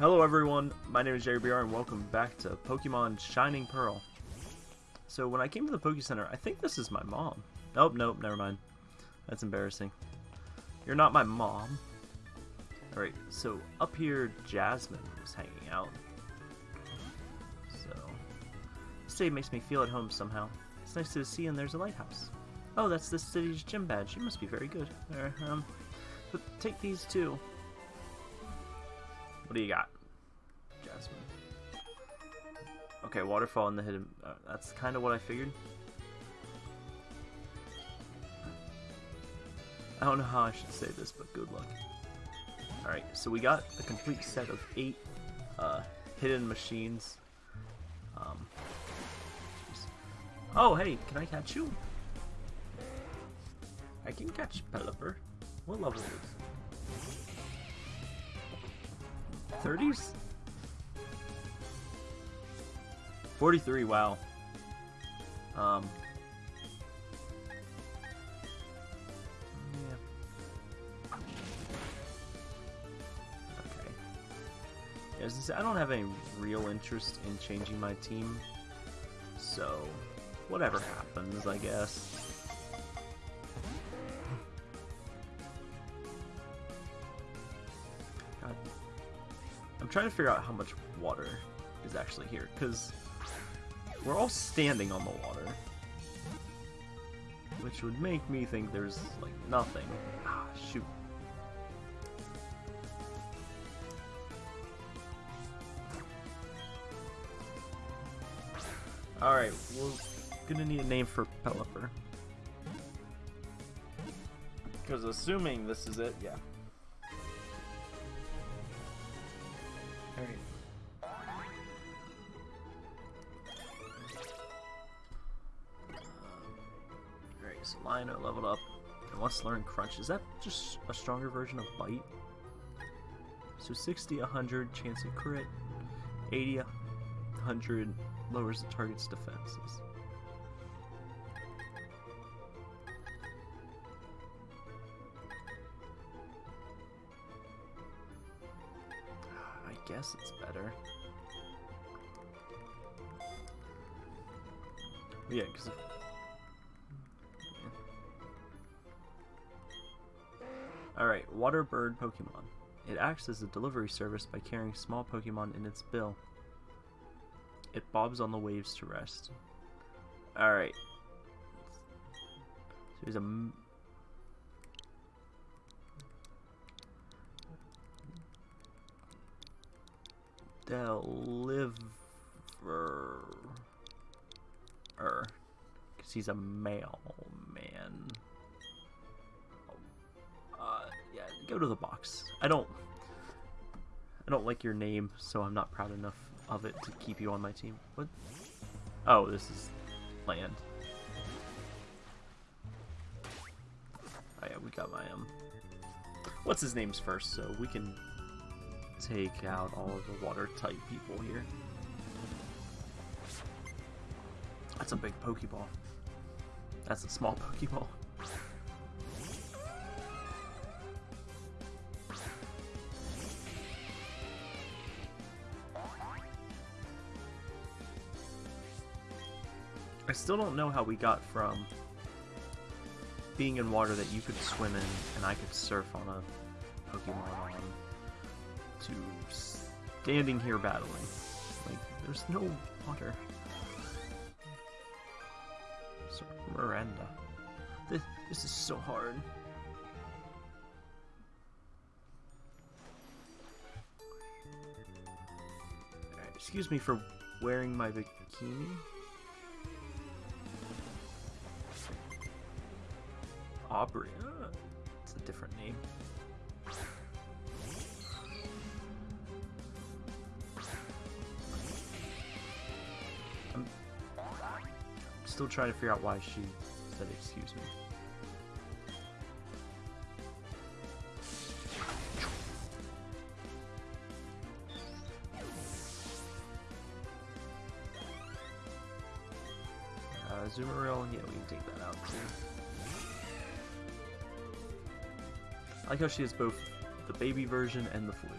Hello everyone, my name is Jerry BR and welcome back to Pokemon Shining Pearl. So when I came to the Poke Center, I think this is my mom. Nope, nope, never mind. That's embarrassing. You're not my mom. Alright, so up here Jasmine was hanging out. So this day makes me feel at home somehow. It's nice to see and there's a lighthouse. Oh, that's the city's gym badge. You must be very good. There, um, but take these too. What do you got? Jasmine. Okay, waterfall in the hidden... Uh, that's kind of what I figured. I don't know how I should say this, but good luck. Alright, so we got a complete set of eight uh, hidden machines. Um, oh, hey, can I catch you? I can catch Pelipper. What level is this? 30s? 43, wow. Um. Yeah. Okay. Yeah, as I, said, I don't have any real interest in changing my team, so whatever happens, I guess. Trying to figure out how much water is actually here, because we're all standing on the water. Which would make me think there's, like, nothing. Ah, shoot. Alright, we're gonna need a name for Pelipper. Because assuming this is it, yeah. Alright, leveled up. And let's learn Crunch. Is that just a stronger version of Bite? So 60, 100, chance of crit. 80, 100, lowers the target's defenses. I guess it's better. Yeah, because Alright, Water Bird Pokemon. It acts as a delivery service by carrying small Pokemon in its bill. It bobs on the waves to rest. Alright. So there's a... Deliver... Er. Because he's a mailman. Go to the box. I don't... I don't like your name, so I'm not proud enough of it to keep you on my team. What? Oh, this is land. Oh yeah, we got my, um... What's his name's first, so we can take out all of the water-type people here. That's a big Pokeball. That's a small Pokeball. Still don't know how we got from being in water that you could swim in and I could surf on a Pokemon on to standing here battling. Like, there's no water. Sir Miranda. This, this is so hard. Excuse me for wearing my bikini. Aubrey. It's a different name. I'm still trying to figure out why she said excuse me. Like how she has both the baby version and the flu.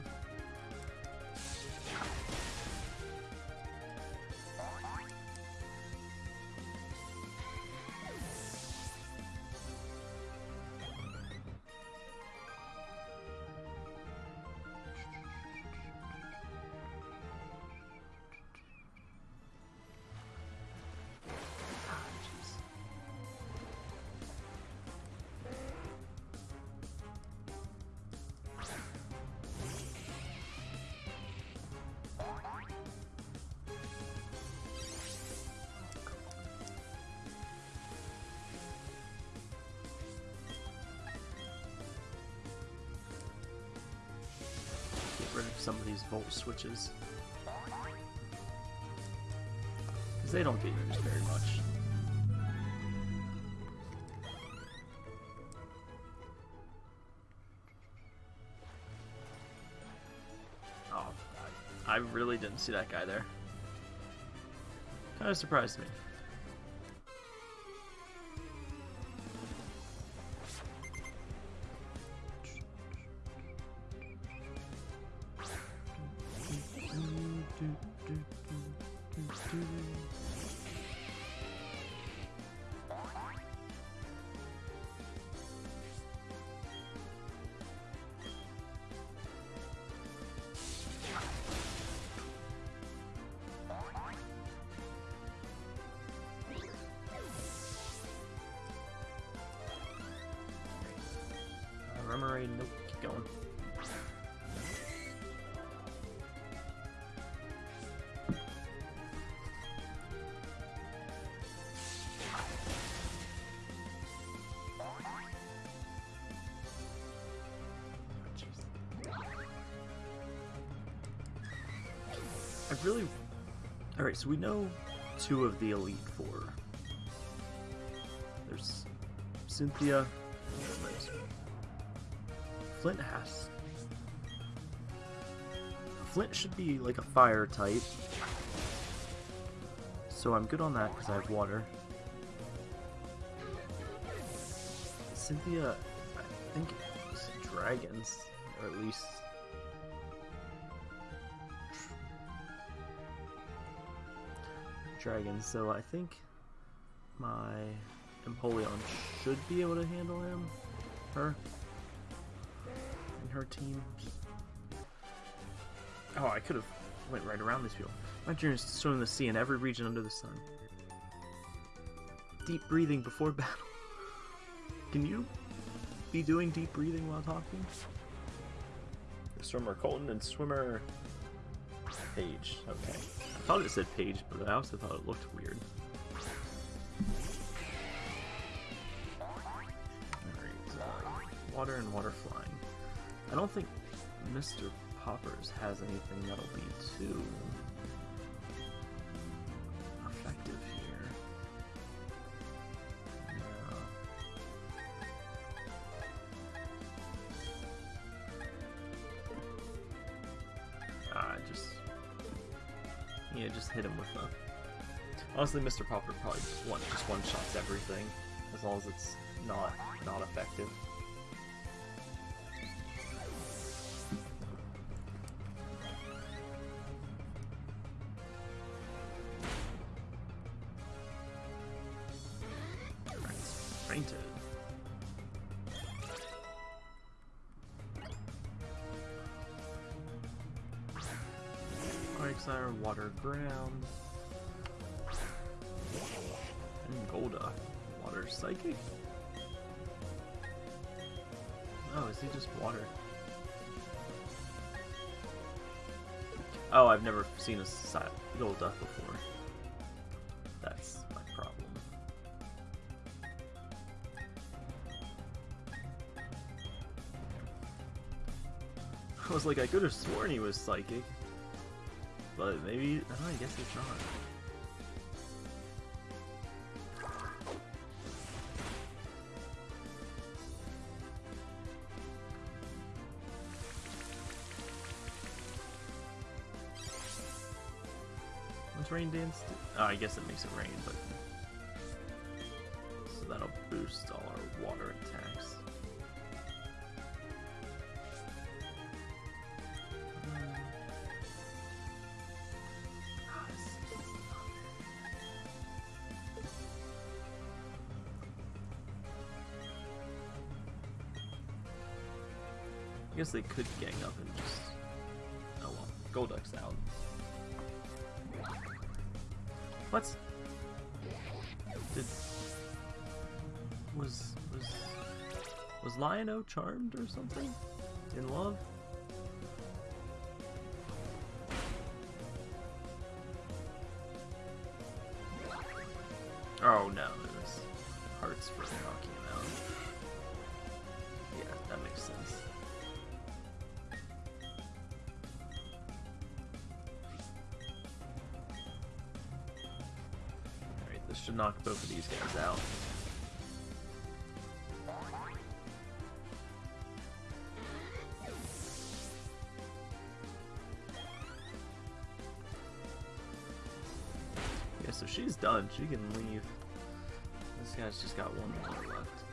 Some of these volt switches. Because they don't get used very much. Oh, I, I really didn't see that guy there. Kind of surprised me. I really... Alright, so we know two of the Elite Four. There's Cynthia, Flint has... Flint should be like a fire type. So I'm good on that because I have water. Cynthia, I think it's dragons, or at least... Dragons, so I think my Empoleon should be able to handle him, her and her team. Oh, I could have went right around these people. My journey is to swim the sea in every region under the sun. Deep breathing before battle. Can you be doing deep breathing while talking? Swimmer Colton and swimmer Page. Okay. I thought it said Page, but I also thought it looked weird. Alright, uh, water and water flying. I don't think Mr. Poppers has anything that'll be too Honestly, Mr. Popper probably just one just one shots everything, as long as it's not not effective. water ground. Golduck. Water psychic? Oh, is he just water? Oh, I've never seen a Golduck before. That's my problem. I was like, I could have sworn he was psychic. But maybe, I, know, I guess he's not. Rain dance? Oh, I guess it makes it rain, but... So that'll boost all our water attacks. Hmm. Ah, I guess they could gang up and What? Did... Was... Was... Was Lion-O charmed or something? In love? Knock both of these guys out. Yeah, so she's done. She can leave. This guy's just got one more left.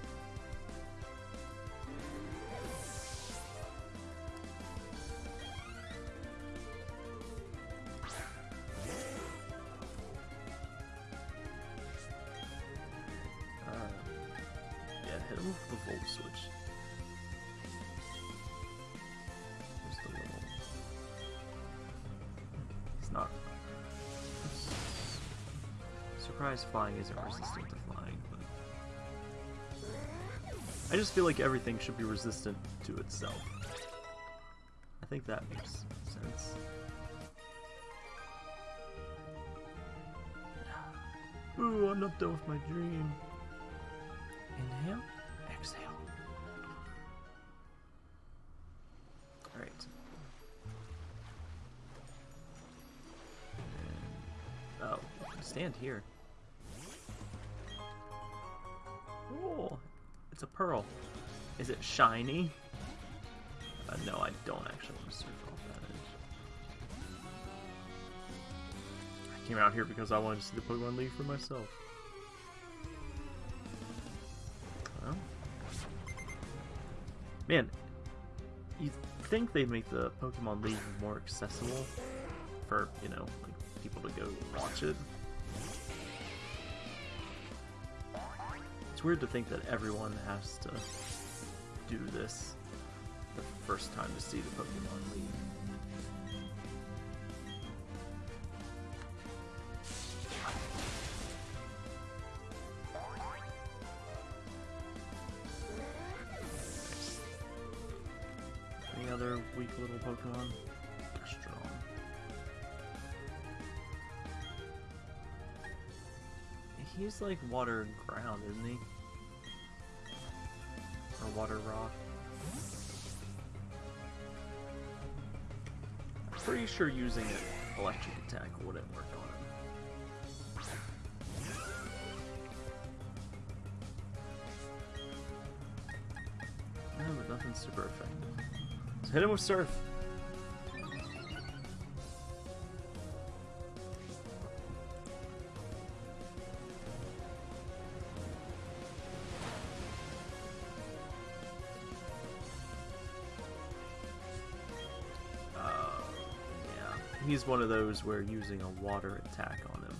Surprise flying isn't resistant to flying, but... I just feel like everything should be resistant to itself. I think that makes sense. Ooh, I'm not done with my dream. Inhale, exhale. Alright. Oh, stand here. It's a pearl. Is it shiny? Uh, no, I don't actually want to off that edge. I came out here because I wanted to see the Pokemon League for myself. Well. Man, you think they'd make the Pokemon League more accessible for, you know, like people to go watch it. It's weird to think that everyone has to do this the first time to see the Pokemon League. Any other weak little Pokemon? They're strong. He's like water and ground, isn't he? Sure using an electric attack wouldn't work on him. No, but nothing's super effective. So hit him with Surf. He's one of those where using a water attack on him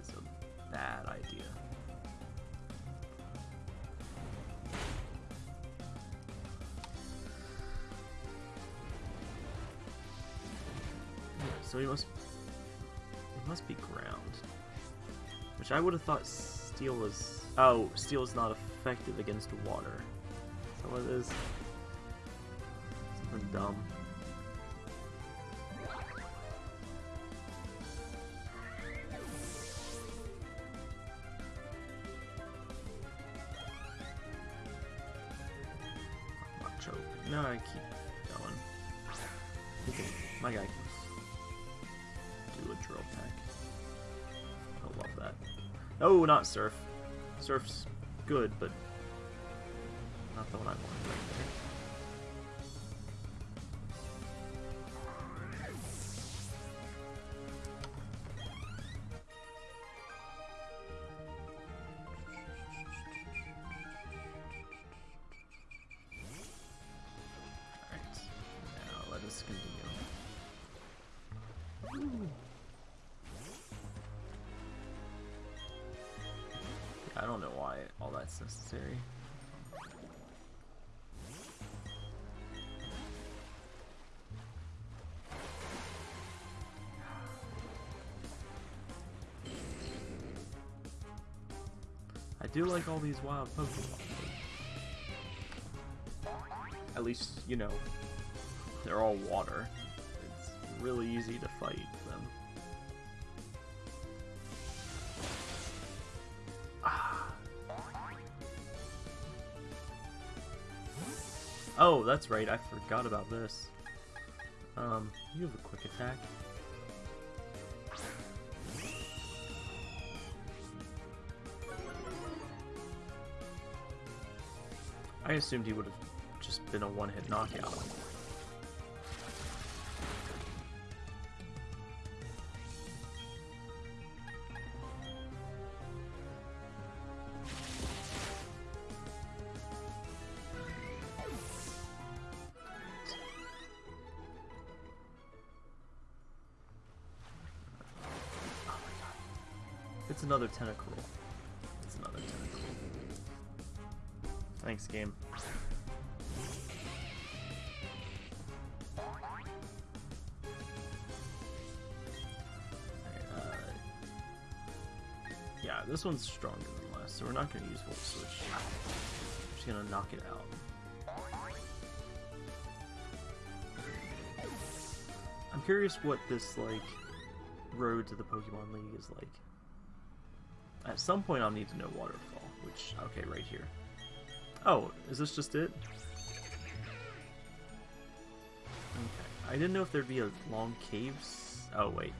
is a bad idea. So he must he must be ground. Which I would have thought steel was oh, steel is not effective against water. That it is? Something dumb. Not surf. Surf's good, but I do like all these wild Pokemon. At least, you know, they're all water. It's really easy to fight them. Oh, that's right, I forgot about this. Um, you have a quick attack. I assumed he would have just been a one-hit knockout. Another Tentacool. It's another Tentacool. Thanks, game. Uh, yeah, this one's stronger than last, so we're not going to use Volt Switch. We're just going to knock it out. I'm curious what this, like, road to the Pokemon League is like. At some point I'll need to know Waterfall, which, okay, right here. Oh, is this just it? Okay. I didn't know if there'd be a long caves. Oh, wait.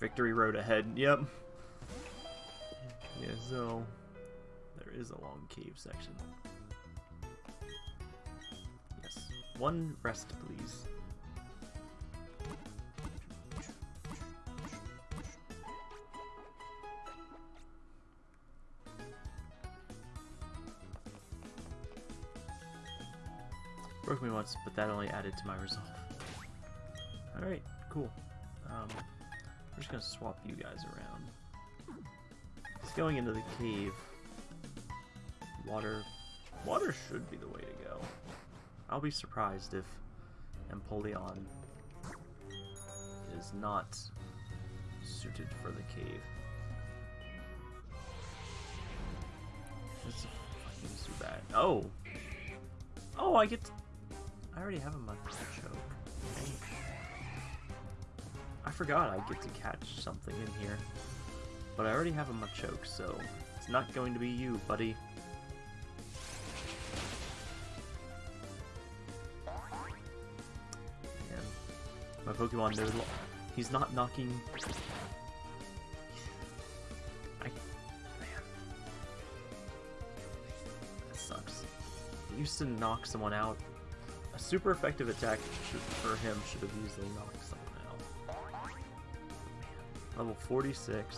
Victory Road ahead, yep. Yeah, so there is a long cave section. Yes. One rest, please. Broke me once, but that only added to my resolve. Alright, cool. Um, we're just gonna swap you guys around. It's going into the cave. Water... Water should be the way to go. I'll be surprised if Empoleon is not suited for the cave. This is fucking. Oh! Oh, I get I already have a Machoke. Dang. I forgot I get to catch something in here. But I already have a Machoke, so it's not going to be you, buddy. Man, my Pokemon knows he's not knocking. I man, that sucks. Used to knock someone out a super effective attack should, for him should have easily knocked someone out. Level 46.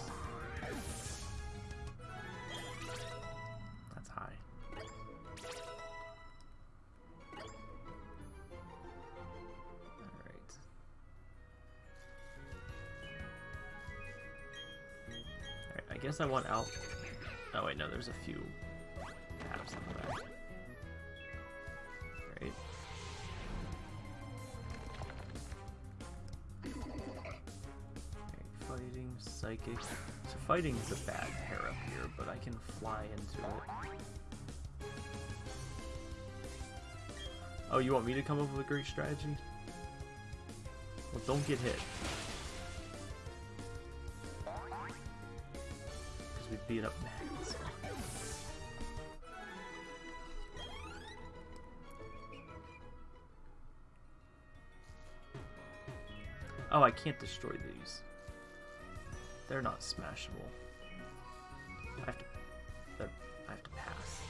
That's high. Alright. Alright, I guess I want out... Oh wait, no, there's a few on the back. So fighting is a bad pair up here, but I can fly into it. Oh, you want me to come up with a great strategy? Well, don't get hit. Because we beat up Magnus. Oh, I can't destroy these. They're not smashable. I have to... I have to pass.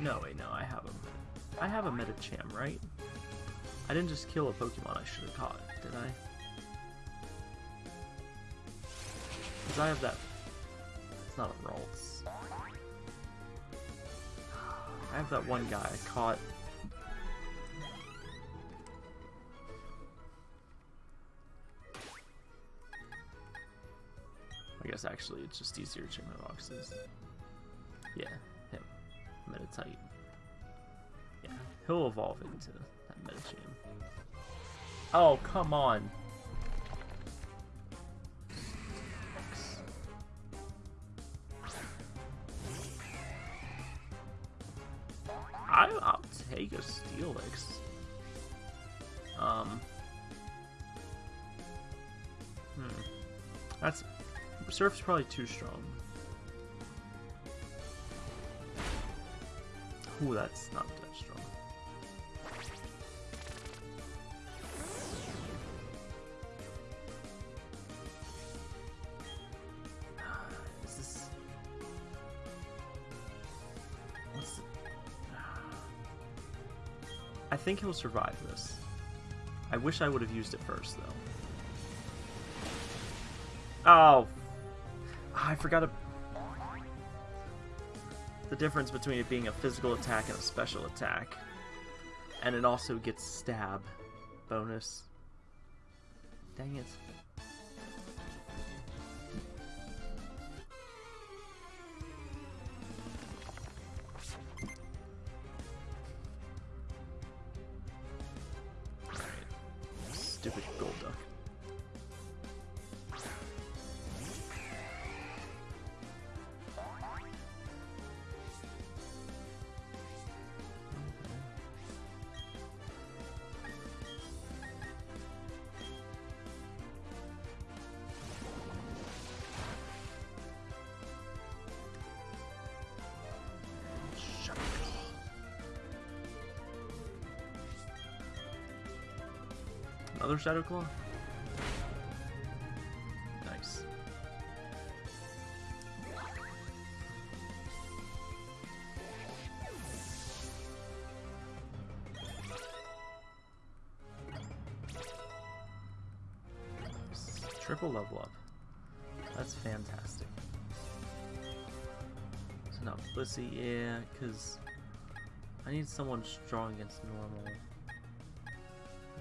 No, wait, no, I have a... I have a Medicham, right? I didn't just kill a Pokemon I should have caught, did I? Because I have that... It's not a Ralts. I have that one guy I caught. I guess actually it's just easier to my boxes. Yeah, him. Meditite. Yeah, he'll evolve into that Medicham. Oh, come on! I, I'll take a Steelix. Um. Hmm. That's Surf's probably too strong. Ooh, that's not that strong. Think he'll survive this. I wish I would have used it first, though. Oh! Ah, I forgot. The difference between it being a physical attack and a special attack. And it also gets stab bonus. Dang it. Another Shadow Claw? Nice. Triple level up. That's fantastic. So now Blissey, yeah, because I need someone strong against normal.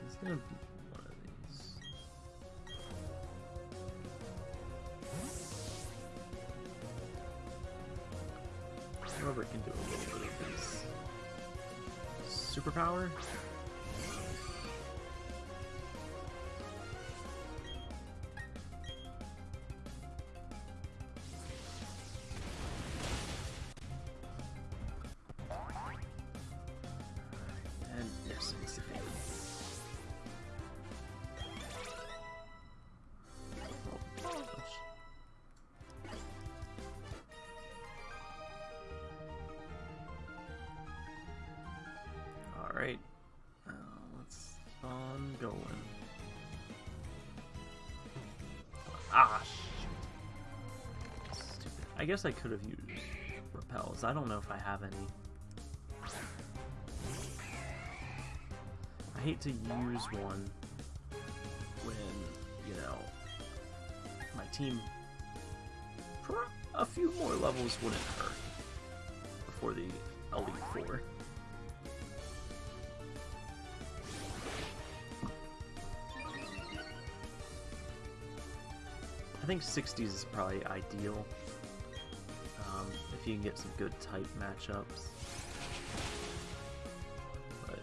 It's gonna Superpower? Guess I could have used repels. I don't know if I have any. I hate to use one when, you know, my team a few more levels wouldn't hurt before the Elite Four. I think 60s is probably ideal if you can get some good type matchups. But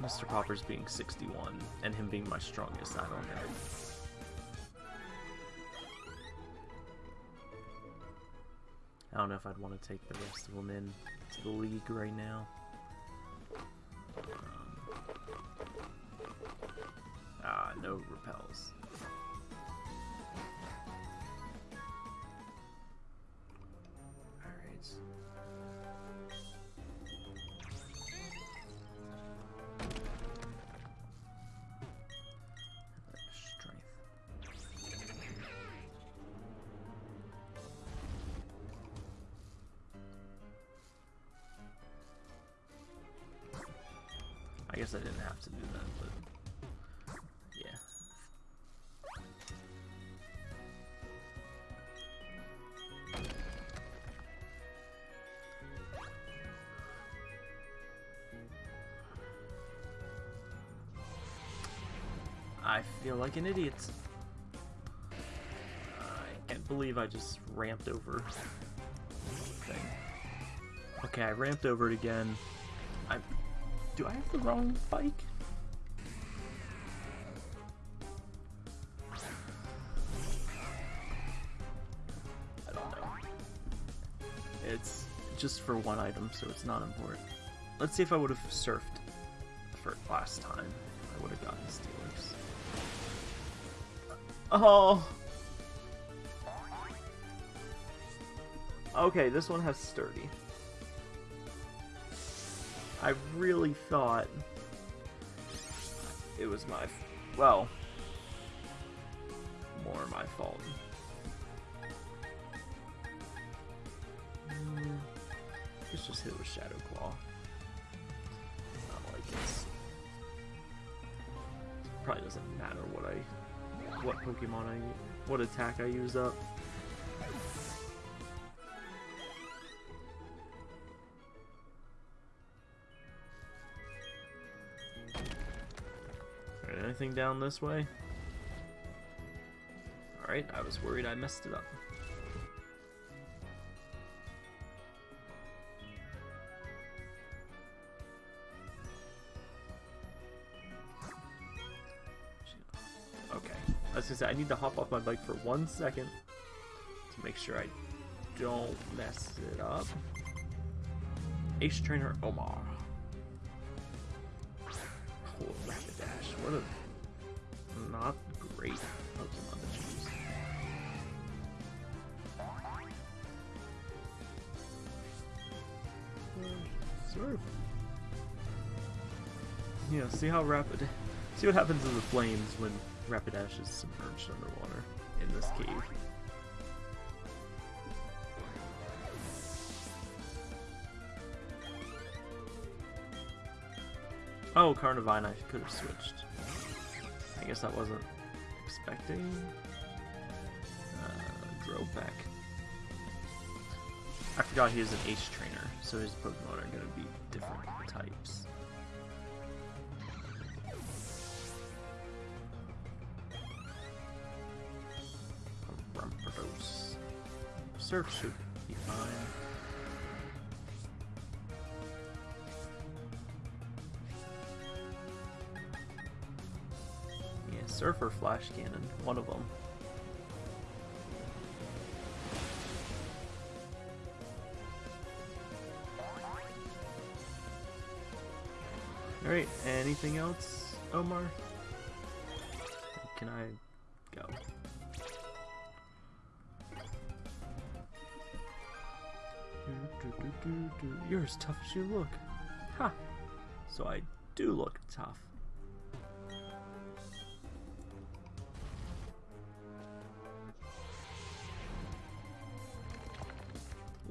Mr. Popper's being 61 and him being my strongest, I don't know. I don't know if I'd want to take the rest of them in to the league right now. Um, ah, no repels. Strength. I guess I didn't have to do that, but feel like an idiot. I can't believe I just ramped over thing. Okay, I ramped over it again. I do I have the wrong bike? I don't know. It's just for one item, so it's not important. Let's see if I would have surfed for last time. I would have gotten Steelix. Oh. Okay, this one has sturdy. I really thought it was my, well, more my fault. Mm, Let's just hit with Shadow Claw. Not like it's Probably doesn't matter what I, what Pokemon I, what attack I use up. Alright, anything down this way? Alright, I was worried I messed it up. I need to hop off my bike for one second to make sure I don't mess it up. Ace Trainer Omar. Oh, Rapidash. What a not great Pokemon to choose. Yeah, see how rapid. See what happens in the flames when Rapidash is submerged underwater in this cave. Oh, Carnivine, I could have switched. I guess I wasn't expecting. Uh. I forgot he is an Ace Trainer, so his Pokemon are going to be different types. Surf should be fine. Yeah, surfer Flash Cannon, one of them. Alright, anything else, Omar? Can I You're as tough as you look. Ha! So I do look tough.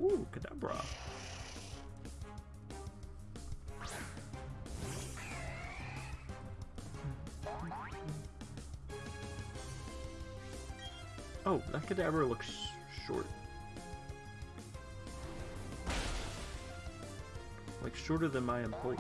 Ooh, Kadabra. Oh, that Kadabra looks short. Shorter than my Empoleon.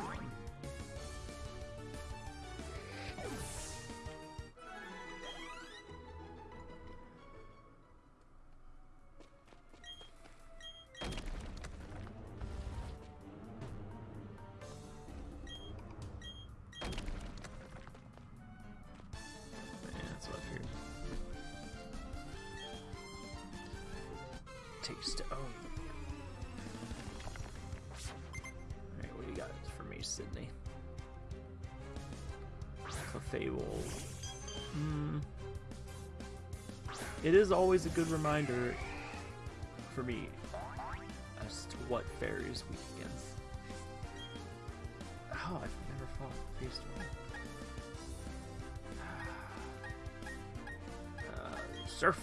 Yeah, that's what for me, Sydney? Clefable. Hmm. It is always a good reminder for me as to what fairies weak against. Oh, I've never fought Beast Uh, surf.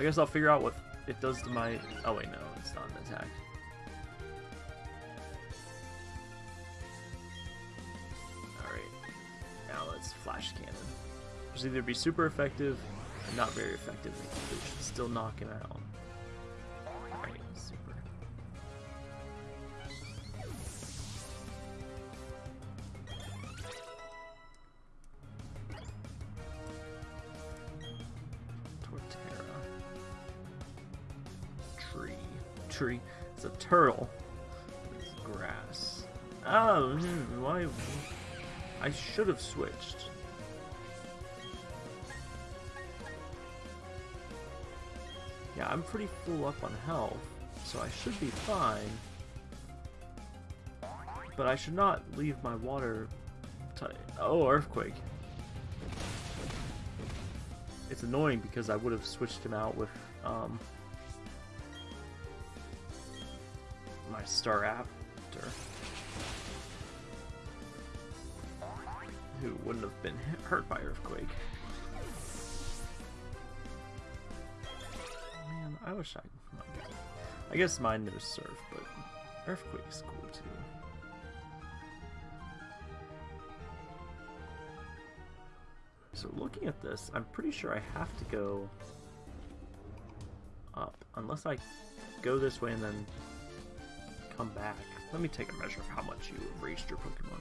I guess I'll figure out what it does to my. Oh wait, no, it's not an attack. All right. Now let's flash cannon. Which either be super effective or not very effective. It should still knock him out. Have switched. Yeah, I'm pretty full up on health, so I should be fine. But I should not leave my water. Oh, Earthquake. It's annoying because I would have switched him out with um, my Staraptor. Who wouldn't have been hurt by Earthquake. Man, I wish I. I guess mine knows surf, but earthquake is cool too. So looking at this, I'm pretty sure I have to go up, unless I go this way and then come back. Let me take a measure of how much you raised your Pokemon.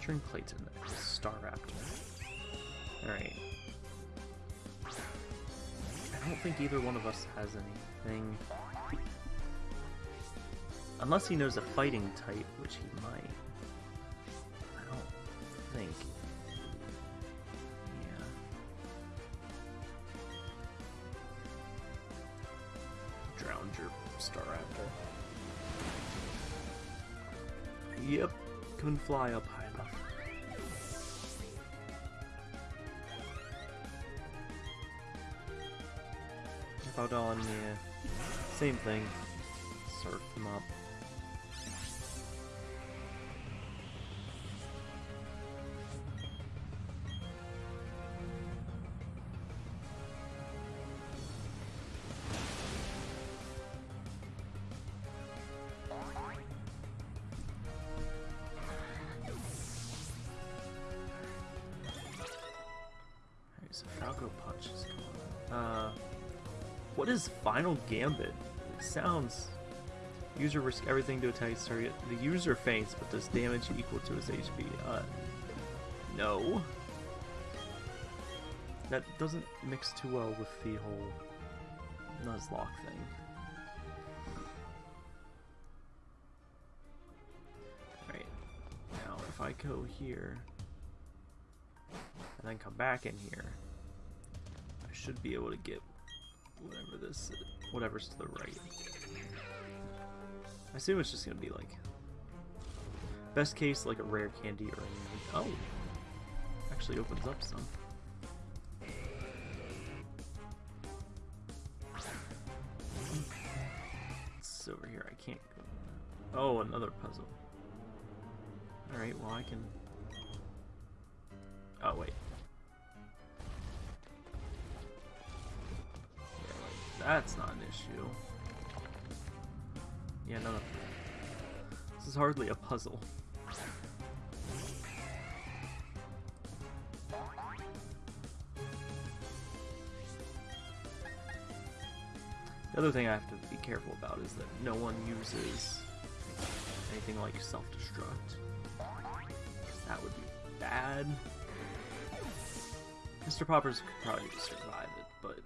Veteran Clayton, Staraptor. Alright. I don't think either one of us has anything. Unless he knows a fighting type, which he might. I don't think. Yeah. Drowned your Staraptor. Yep, couldn't fly up on, yeah. Same thing. Surf them up. Falco Punch Uh, what is Final Gambit? It sounds... User risk everything to attack his target. The user faints, but does damage equal to his HP. Uh, no. That doesn't mix too well with the whole Nuzlocke thing. Alright, now if I go here, and then come back in here, I should be able to get whatever this, whatever's to the right. I assume it's just gonna be like, best case like a rare candy or a, oh, actually opens up some. It's over here. I can't go. Oh, another puzzle. All right. Well, I can. Oh wait. That's not an issue. Yeah, no, no. This is hardly a puzzle. The other thing I have to be careful about is that no one uses anything like self-destruct. That would be bad. Mr. Poppers could probably survive it, but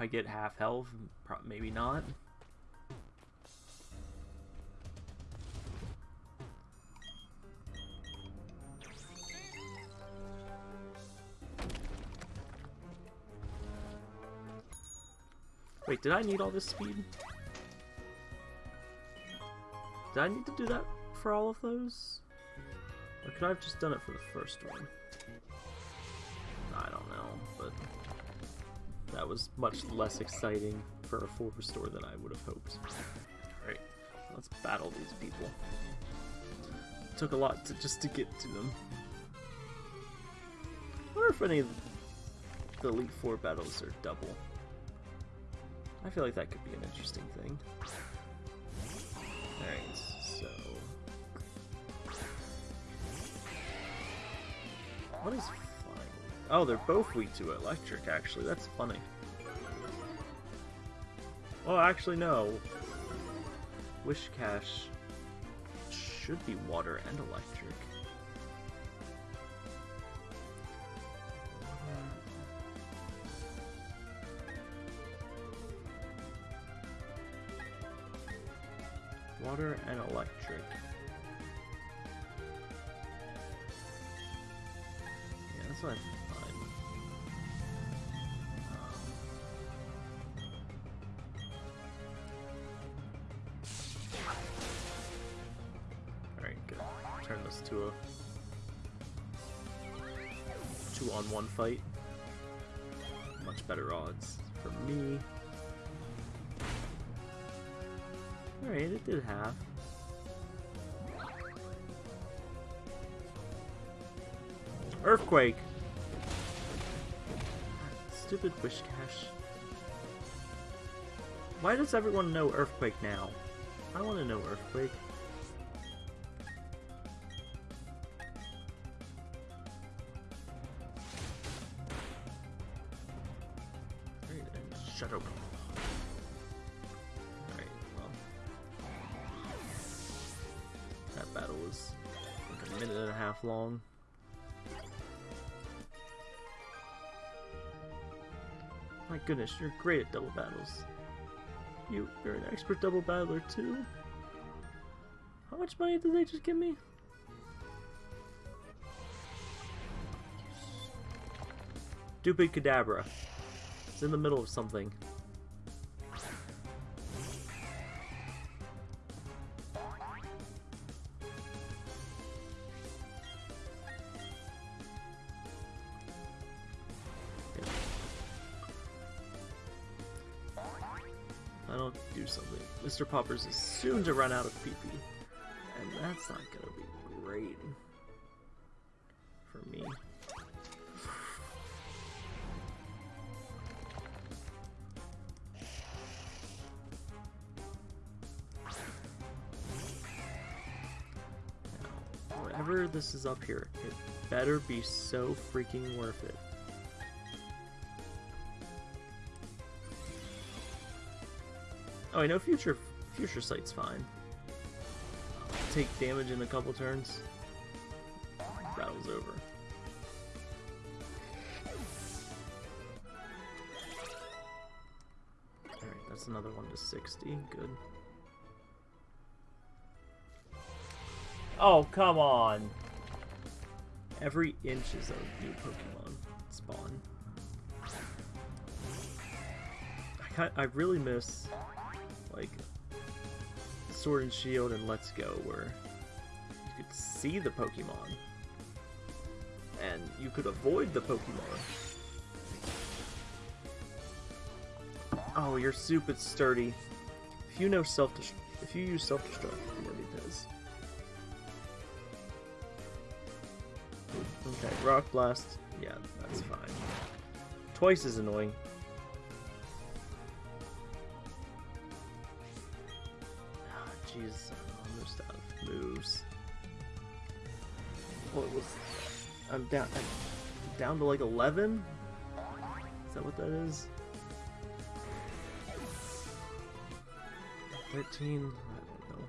if I get half health, maybe not. Wait, did I need all this speed? Did I need to do that for all of those? Or could I have just done it for the first one? That was much less exciting for a full restore than I would have hoped. Alright, let's battle these people. It took a lot to, just to get to them. I wonder if any of the Elite Four battles are double. I feel like that could be an interesting thing. Alright, so... What is? Oh, they're both weak to electric, actually. That's funny. Oh, actually, no. Whiscash should be water and electric. Water and electric. Yeah, that's what I fight. Much better odds for me. Alright, it did half. Earthquake! Stupid Whiscash. Why does everyone know Earthquake now? I want to know Earthquake. Goodness, you're great at double battles. You, you're an expert double battler too? How much money did they just give me? Stupid Kadabra. It's in the middle of something. Mr. Poppers is soon to run out of PP. And that's not gonna be great for me. Now, whatever this is up here, it better be so freaking worth it. Oh, I know future future sight's fine. Take damage in a couple turns. Battle's over. Alright, that's another one to 60. Good. Oh, come on! Every inch is a new Pokemon spawn. I, I really miss like Sword and Shield and Let's Go, where you could see the Pokemon and you could avoid the Pokemon. Oh, you're is sturdy. If you know self if you use self destruct, you know he does. Okay, Rock Blast. Yeah, that's fine. Twice as annoying. Down to like 11. Is that what that is? 13. I don't know.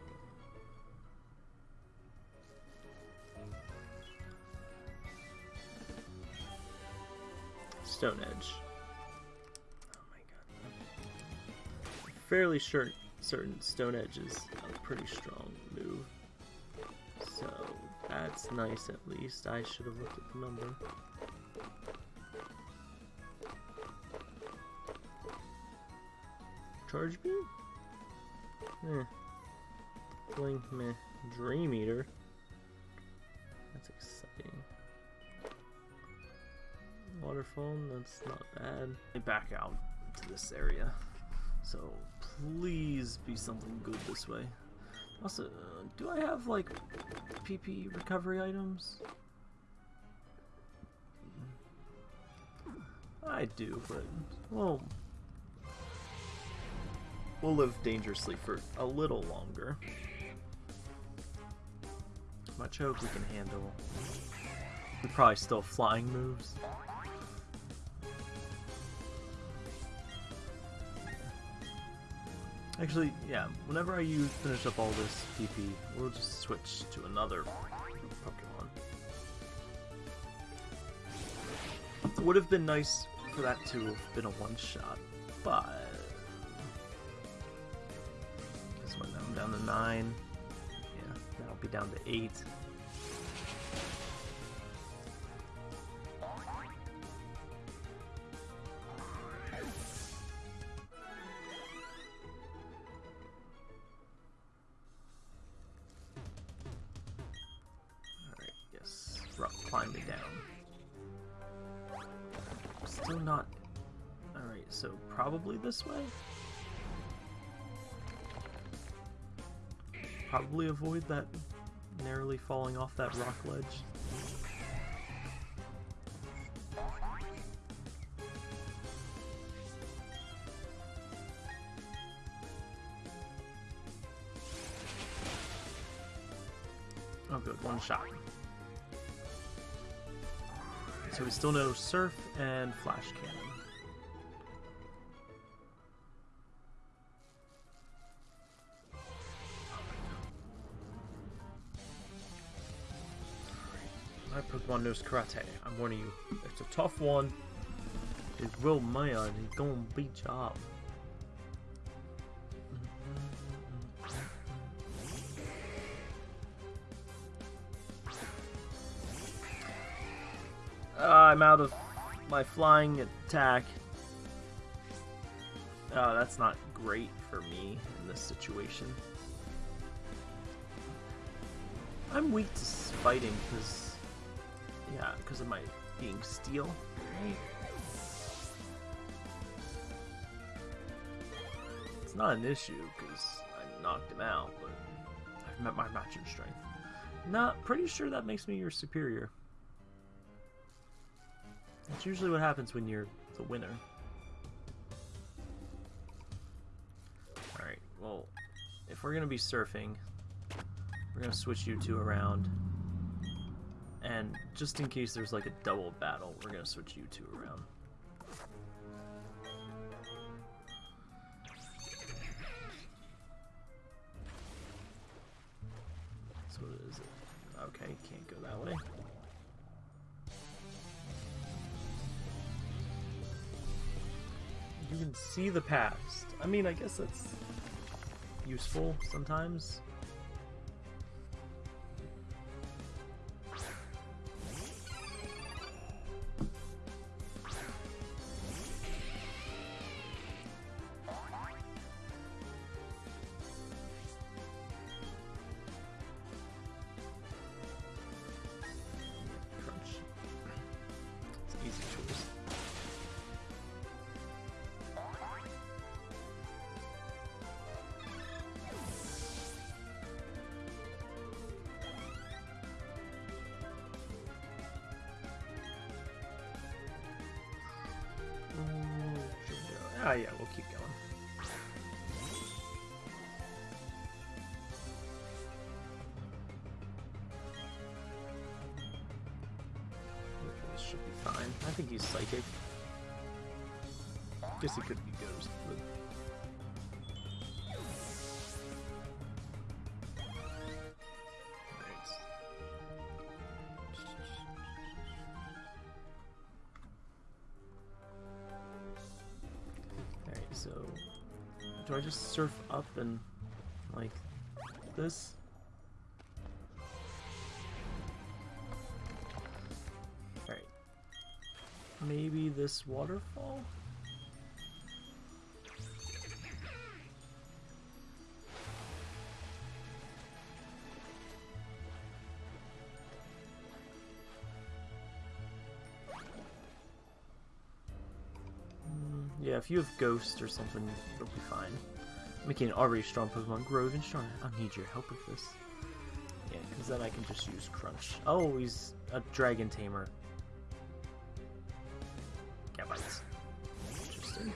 Stone Edge. Oh my god. Fairly sure certain Stone Edge is a pretty strong move. So that's nice at least. I should have looked at the number. Charge beam? Eh. Blink meh. Dream Eater. That's exciting. Waterfall, that's not bad. Back out to this area. So please be something good this way. Also, uh, do I have like PP recovery items? I do, but well, we'll live dangerously for a little longer. Machoke we can handle. We probably still flying moves. Actually, yeah, whenever I use finish up all this PP, we'll just switch to another Pokemon. It would have been nice for that to have been a one-shot, but... Guess what, now I'm down to 9. Yeah, now I'll be down to 8. this way? Probably avoid that narrowly falling off that rock ledge. Oh good, one shot. So we still know Surf and Flash Cannon. Pokemon knows Karate. I'm warning you. It's a tough one. It's real man. He's gonna beat you up. Uh, I'm out of my flying attack. Oh, that's not great for me in this situation. I'm weak to fighting because, yeah, because of my being steel. It's not an issue because I knocked him out, but I've met my matching strength. Not pretty sure that makes me your superior. That's usually what happens when you're the winner. Alright, well, if we're going to be surfing, we're going to switch you two around. And just in case there's like a double battle, we're to switch you two around. So what is it? Okay, can't go that way. You can see the past. I mean, I guess that's useful sometimes. Just surf up and like this? Alright. Maybe this waterfall? Mm, Yeah, if you have Ghost or something, it'll be fine. Making an already strong Pokemon grow even stronger. I'll need your help with this. Yeah, because then I can just use Crunch. Oh, he's a Dragon Tamer. Cat. Interesting.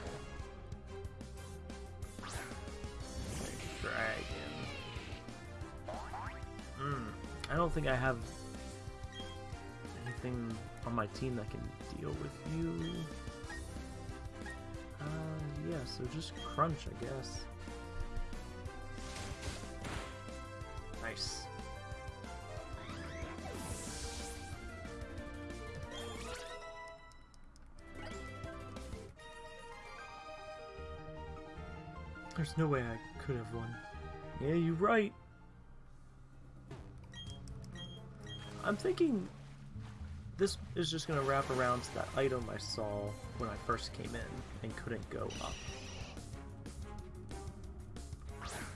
Dragon. Hmm. I don't think I have anything on my team that can deal with you. Uh, yeah, so just crunch, I guess. No way I could have won. Yeah, you're right. I'm thinking this is just going to wrap around to that item I saw when I first came in and couldn't go up.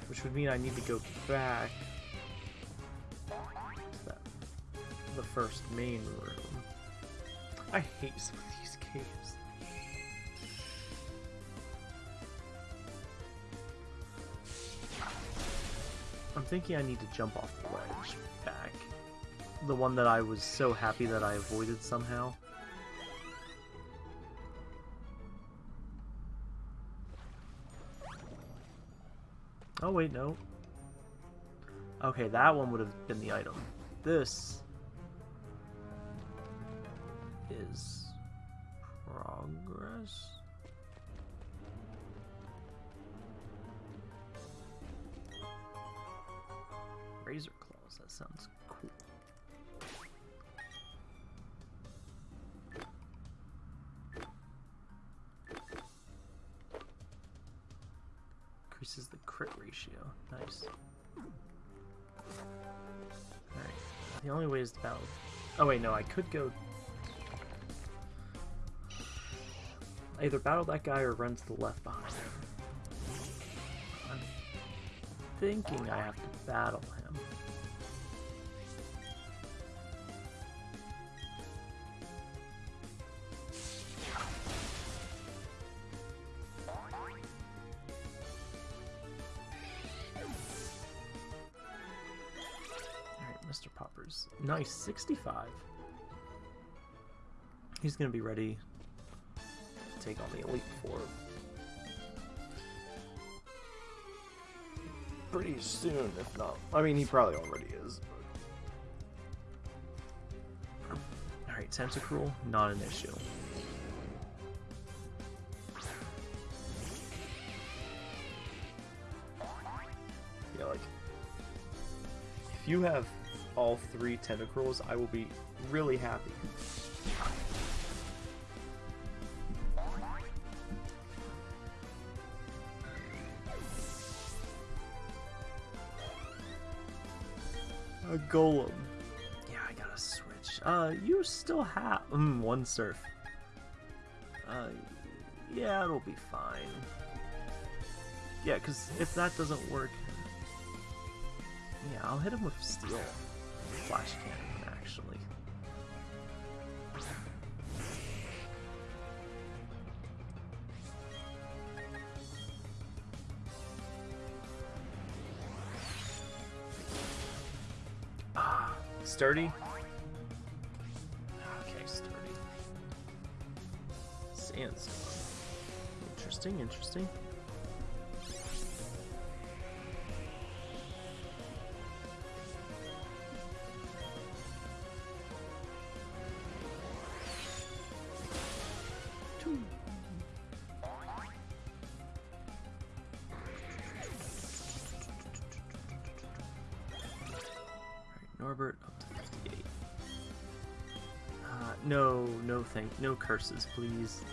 Which would mean I need to go back to that, the first main room. I hate some of these caves. Thinking I need to jump off the ledge back. The one that I was so happy that I avoided somehow. Oh wait, no. Okay, that one would have been the item. this is progress. Razor claws, that sounds cool. Increases the crit ratio. Nice. Alright. The only way is to battle. Oh wait, no, I could go either battle that guy or run to the left behind him. I'm thinking I have to battle him. Poppers. Nice, 65. He's gonna be ready to take on the Elite Four pretty soon, if not. I mean, he probably already is. Alright, Tentacruel, not an issue. Yeah, like, if you have all three Tentacruels, I will be really happy. A golem. Yeah, I gotta switch. Uh, you still have mm, one surf. Uh, yeah, it'll be fine. Yeah, because if that doesn't work, yeah, I'll hit him with steel flash cannon. Actually. Ah, sturdy. Okay, sturdy. Sandstorm. Interesting, interesting. No no curses, please.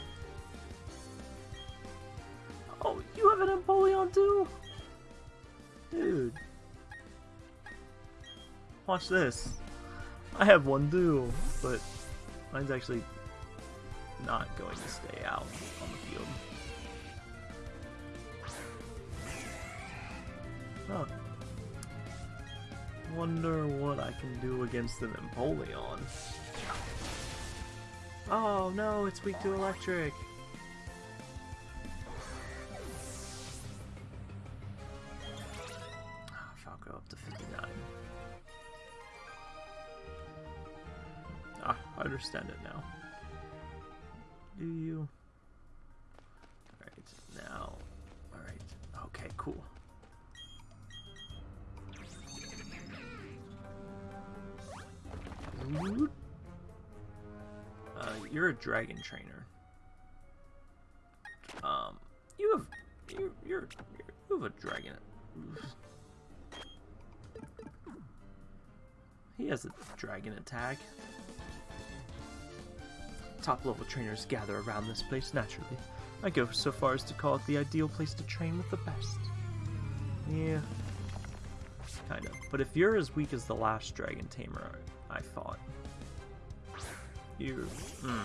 Oh, you have an Empoleon too? Dude. Watch this. I have one too, but mine's actually not going to stay out on the field. Huh. Wonder what I can do against an Empoleon. Oh no, it's weak to electric. Ah, Falco up to 59. Ah, I understand it now. Do you? Dragon trainer. Um, you have, you're, you're, you have a dragon. He has a dragon attack. Top level trainers gather around this place naturally. I go so far as to call it the ideal place to train with the best. Yeah. Kind of. But if you're as weak as the last dragon tamer I fought, you. Mm.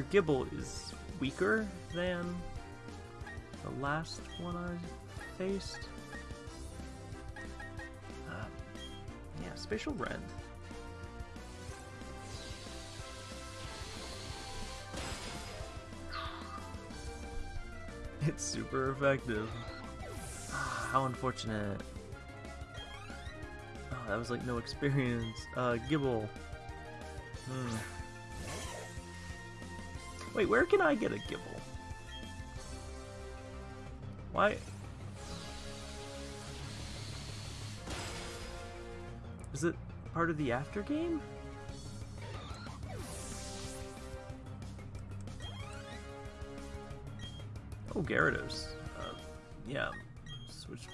Your Gible is weaker than the last one I faced. Uh, yeah, Spatial Rend. It's super effective. Ah, How unfortunate. Oh, that was like no experience. Uh, Gible. Hmm. Wait, where can I get a Gible? Why? Is it part of the after game? Oh, Gyarados. Uh, yeah, switch.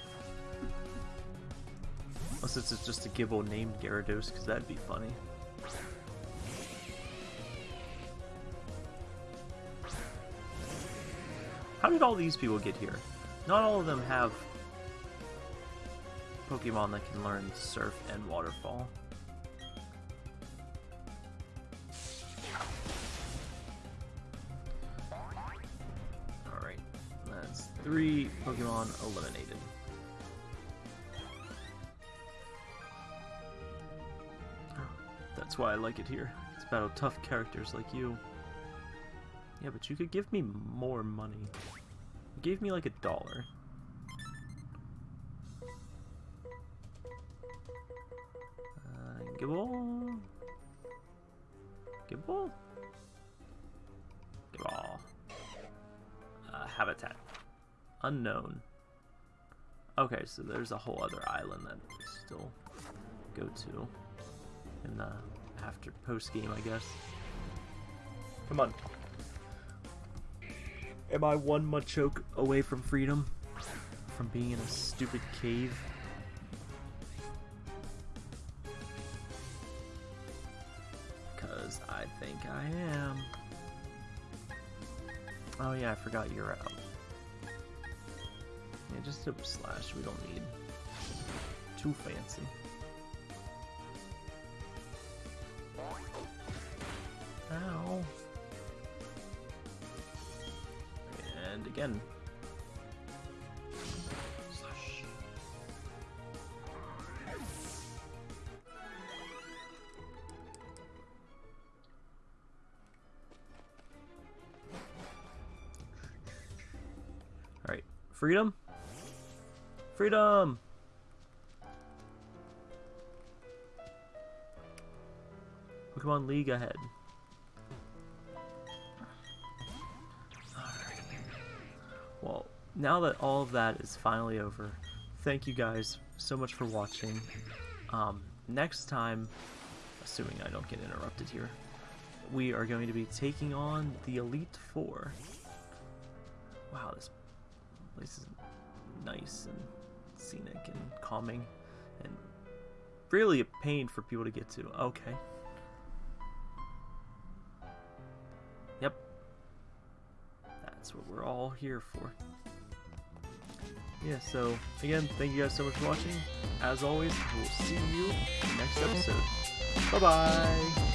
Unless it's just a Gible named Gyarados, because that'd be funny. How did all these people get here? Not all of them have Pokemon that can learn Surf and Waterfall. Alright, that's three Pokemon eliminated. That's why I like it here. It's about tough characters like you. Yeah, but you could give me more money. You gave me like a dollar. Uh, Gible? Gible? Gible. Uh, habitat. Unknown. Okay, so there's a whole other island that we still go to in the after post game, I guess. Come on. Am I one Machoke away from freedom? From being in a stupid cave? Because I think I am. Oh yeah, I forgot you're out. Yeah, just a slash we don't need. Too fancy. Again. Alright. Freedom? Freedom! Pokemon League ahead. Now that all of that is finally over, thank you guys so much for watching. Um, next time, assuming I don't get interrupted here, we are going to be taking on the Elite Four. Wow, this place is nice and scenic and calming and really a pain for people to get to. Okay. Yep. That's what we're all here for. Yeah, so again, thank you guys so much for watching. As always, we'll see you next episode. Bye bye!